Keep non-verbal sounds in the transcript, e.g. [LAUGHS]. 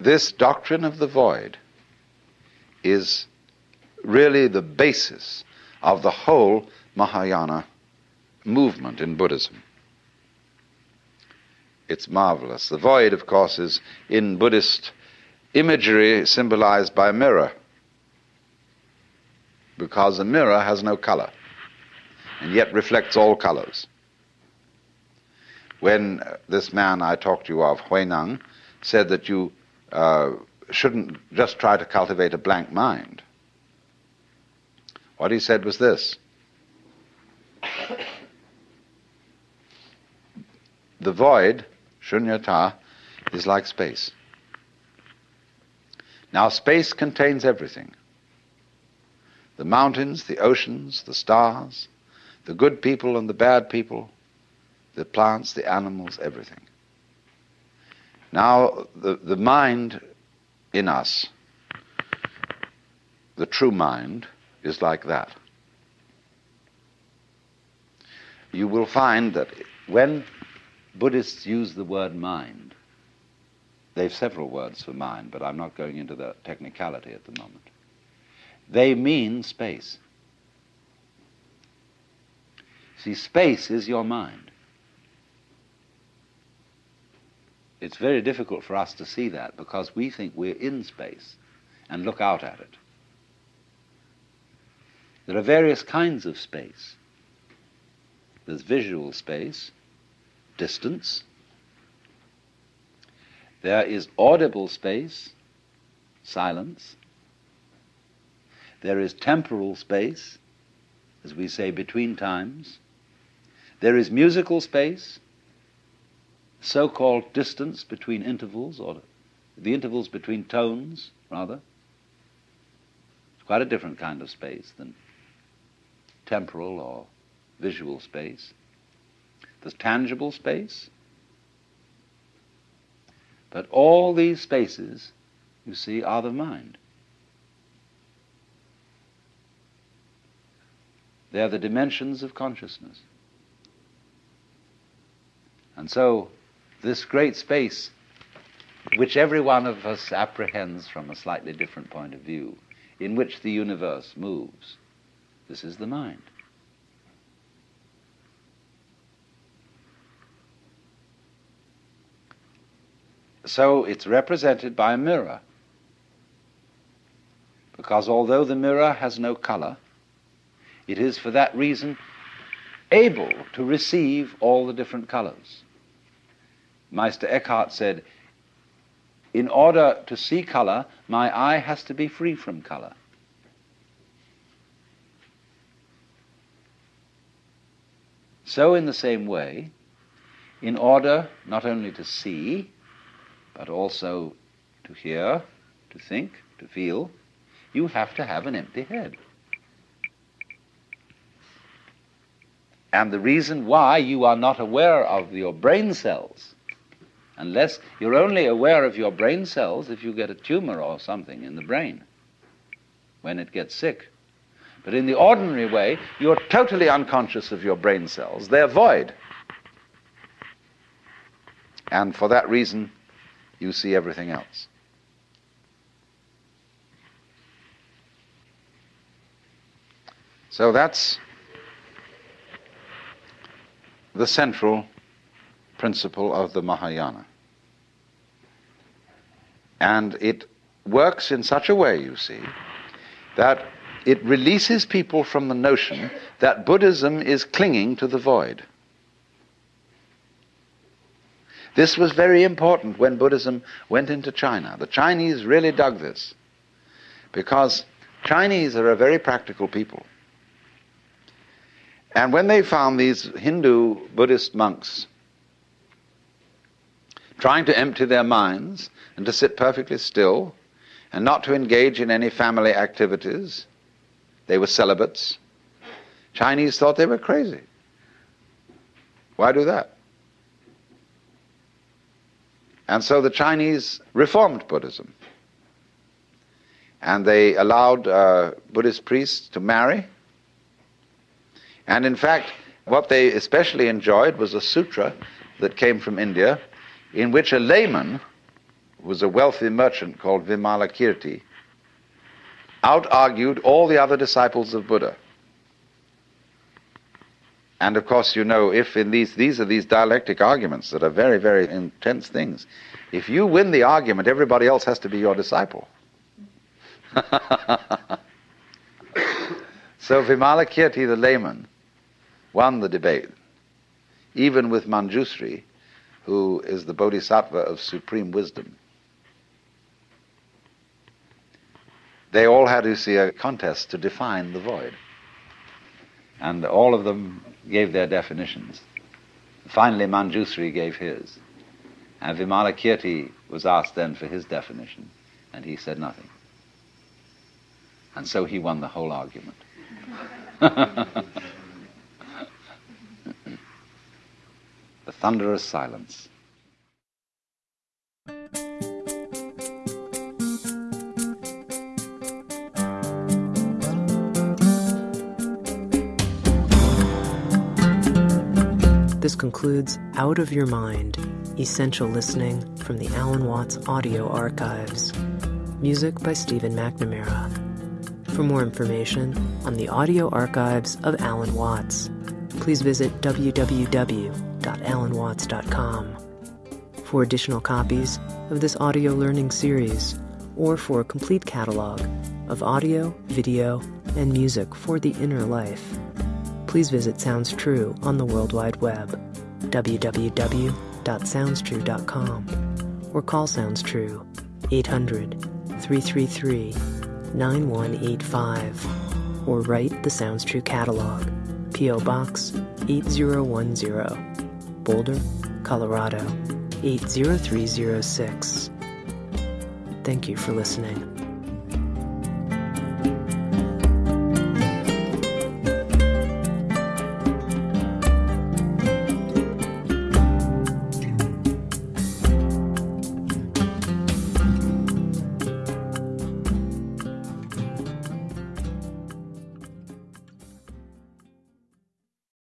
this doctrine of the void is really the basis of the whole Mahayana movement in Buddhism. It's marvelous. The void, of course, is in Buddhist imagery symbolized by a mirror, because a mirror has no color and yet reflects all colors. When this man I talked to you of, Huineng, said that you uh, shouldn't just try to cultivate a blank mind, what he said was this The void, shunyata, is like space. Now, space contains everything the mountains, the oceans, the stars, the good people and the bad people, the plants, the animals, everything. Now, the, the mind in us, the true mind, is like that. You will find that when Buddhists use the word mind, they have several words for mind, but I'm not going into the technicality at the moment. They mean space. See, space is your mind. It's very difficult for us to see that because we think we're in space and look out at it. There are various kinds of space. There's visual space, distance. There is audible space, silence. There is temporal space, as we say, between times. There is musical space, so called distance between intervals, or the intervals between tones, rather. It's quite a different kind of space than temporal or visual space. There's tangible space. But all these spaces, you see, are the mind. They are the dimensions of consciousness. And so, this great space, which every one of us apprehends from a slightly different point of view, in which the universe moves, this is the mind. So it's represented by a mirror. Because although the mirror has no color, it is for that reason able to receive all the different colors. Meister Eckhart said, in order to see color, my eye has to be free from color. So, in the same way, in order not only to see, but also to hear, to think, to feel, you have to have an empty head. And the reason why you are not aware of your brain cells, unless you're only aware of your brain cells if you get a tumor or something in the brain when it gets sick. But in the ordinary way, you're totally unconscious of your brain cells. They're void. And for that reason, you see everything else. So that's the central principle of the Mahayana. And it works in such a way, you see, that it releases people from the notion that Buddhism is clinging to the void. This was very important when Buddhism went into China. The Chinese really dug this because Chinese are a very practical people. And when they found these Hindu Buddhist monks trying to empty their minds and to sit perfectly still and not to engage in any family activities, they were celibates. Chinese thought they were crazy. Why do that? And so the Chinese reformed Buddhism. And they allowed uh, Buddhist priests to marry and in fact, what they especially enjoyed was a sutra that came from India in which a layman who was a wealthy merchant called Vimalakirti, out-argued all the other disciples of Buddha. And of course, you know, if in these, these are these dialectic arguments that are very, very intense things. If you win the argument, everybody else has to be your disciple. [LAUGHS] so Vimalakirti, the layman, won the debate, even with Manjusri, who is the bodhisattva of supreme wisdom. They all had to see a contest to define the void. And all of them gave their definitions. Finally, Manjusri gave his. And Vimalakirti was asked then for his definition, and he said nothing. And so he won the whole argument. [LAUGHS] thunderous silence. This concludes Out of Your Mind Essential Listening from the Alan Watts Audio Archives. Music by Stephen McNamara. For more information on the audio archives of Alan Watts, please visit www.alanwatts.com. For additional copies of this audio learning series, or for a complete catalog of audio, video, and music for the inner life, please visit Sounds True on the World Wide Web, www.soundstrue.com, or call Sounds True 800 333 9185, or write the Sounds True catalog, P.O. Box 8010, Boulder, Colorado 80306. Thank you for listening.